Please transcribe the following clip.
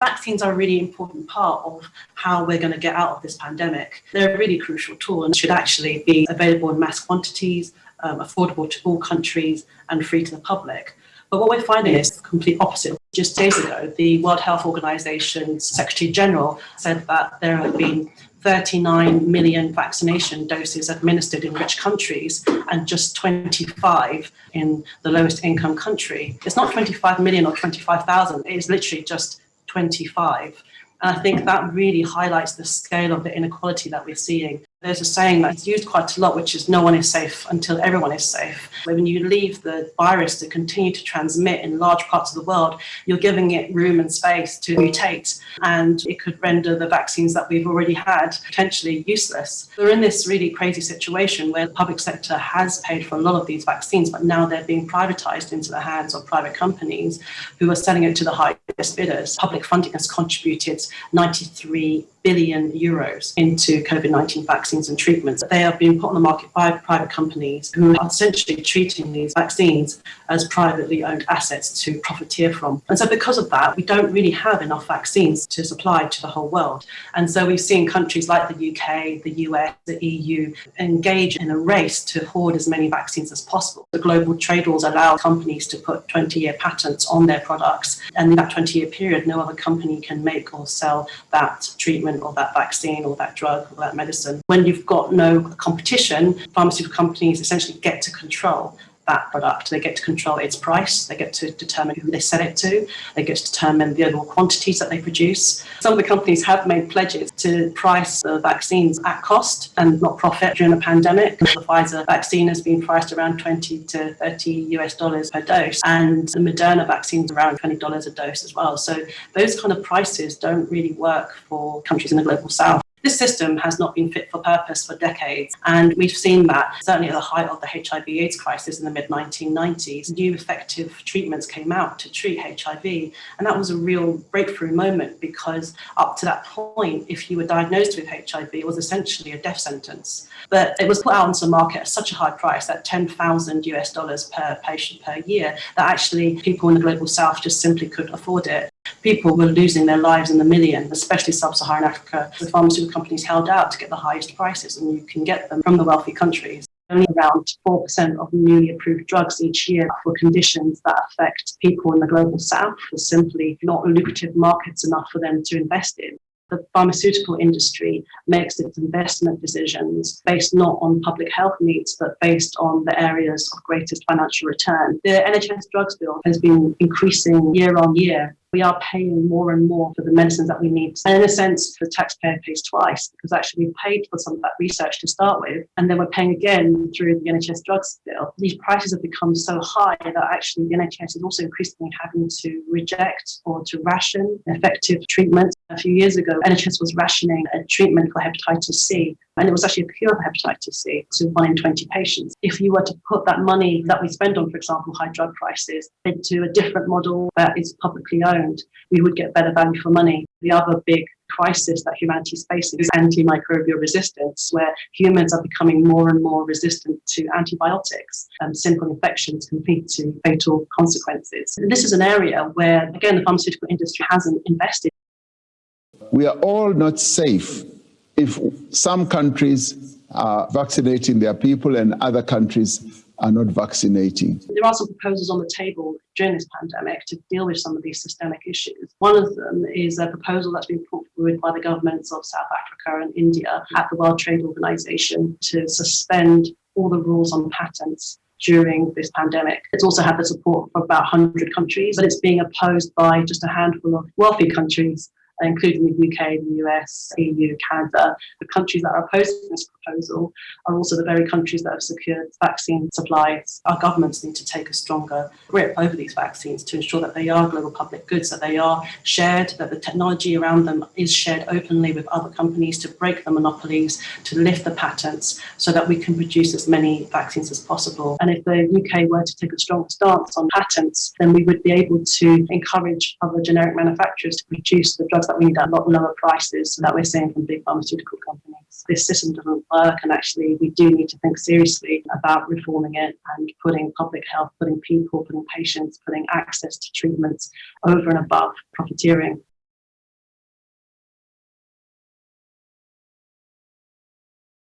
Vaccines are a really important part of how we're going to get out of this pandemic. They're a really crucial tool and should actually be available in mass quantities, um, affordable to all countries and free to the public. But what we're finding is the complete opposite. Just days ago, the World Health Organization's Secretary General said that there have been 39 million vaccination doses administered in rich countries and just 25 in the lowest income country. It's not 25 million or 25,000, it is literally just 25. And I think that really highlights the scale of the inequality that we're seeing. There's a saying that's used quite a lot, which is no one is safe until everyone is safe. When you leave the virus to continue to transmit in large parts of the world, you're giving it room and space to mutate, and it could render the vaccines that we've already had potentially useless. We're in this really crazy situation where the public sector has paid for a lot of these vaccines, but now they're being privatized into the hands of private companies who are selling it to the highest bidders. Public funding has contributed 93 billion euros into COVID-19 vaccines and treatments. They are being put on the market by private companies who are essentially treating these vaccines as privately owned assets to profiteer from. And so because of that, we don't really have enough vaccines to supply to the whole world. And so we've seen countries like the UK, the US, the EU engage in a race to hoard as many vaccines as possible. The global trade rules allow companies to put 20-year patents on their products. And in that 20-year period, no other company can make or sell that treatment or that vaccine or that drug or that medicine. When you've got no competition, pharmaceutical companies essentially get to control that product. They get to control its price, they get to determine who they sell it to, they get to determine the overall quantities that they produce. Some of the companies have made pledges to price the vaccines at cost and not profit during the pandemic. The Pfizer vaccine has been priced around 20 to 30 US dollars per dose, and the Moderna vaccine is around $20 a dose as well. So those kind of prices don't really work for countries in the global south. This system has not been fit for purpose for decades, and we've seen that certainly at the height of the HIV AIDS crisis in the mid 1990s. New effective treatments came out to treat HIV, and that was a real breakthrough moment because up to that point, if you were diagnosed with HIV, it was essentially a death sentence. But it was put out onto the market at such a high price, at 10,000 US dollars per patient per year, that actually people in the global south just simply couldn't afford it. People were losing their lives in the million, especially sub-Saharan Africa. The pharmaceutical companies held out to get the highest prices, and you can get them from the wealthy countries. Only around 4% of newly approved drugs each year for conditions that affect people in the global south are simply not lucrative markets enough for them to invest in the pharmaceutical industry makes its investment decisions based not on public health needs, but based on the areas of greatest financial return. The NHS drugs bill has been increasing year on year we are paying more and more for the medicines that we need. And in a sense, the taxpayer pays twice because actually we paid for some of that research to start with, and then we're paying again through the NHS drugs bill. These prices have become so high that actually the NHS is also increasingly having to reject or to ration effective treatments. A few years ago, NHS was rationing a treatment for hepatitis C and it was actually a cure hepatitis C to one in 20 patients. If you were to put that money that we spend on, for example, high drug prices into a different model that is publicly owned, we would get better value for money. The other big crisis that humanity is facing is antimicrobial resistance, where humans are becoming more and more resistant to antibiotics. and simple infections can lead to fatal consequences. And this is an area where, again, the pharmaceutical industry hasn't invested. We are all not safe if some countries are vaccinating their people and other countries are not vaccinating. There are some proposals on the table during this pandemic to deal with some of these systemic issues. One of them is a proposal that's been put forward by the governments of South Africa and India at the World Trade Organization to suspend all the rules on patents during this pandemic. It's also had the support of about 100 countries, but it's being opposed by just a handful of wealthy countries including the UK, the US, EU, Canada. The countries that are opposing this proposal are also the very countries that have secured vaccine supplies. Our governments need to take a stronger grip over these vaccines to ensure that they are global public goods, that they are shared, that the technology around them is shared openly with other companies to break the monopolies, to lift the patents so that we can produce as many vaccines as possible. And if the UK were to take a strong stance on patents, then we would be able to encourage other generic manufacturers to produce the drugs that we need a lot lower prices that we're seeing from big pharmaceutical companies. This system doesn't work and actually we do need to think seriously about reforming it and putting public health, putting people, putting patients, putting access to treatments over and above profiteering.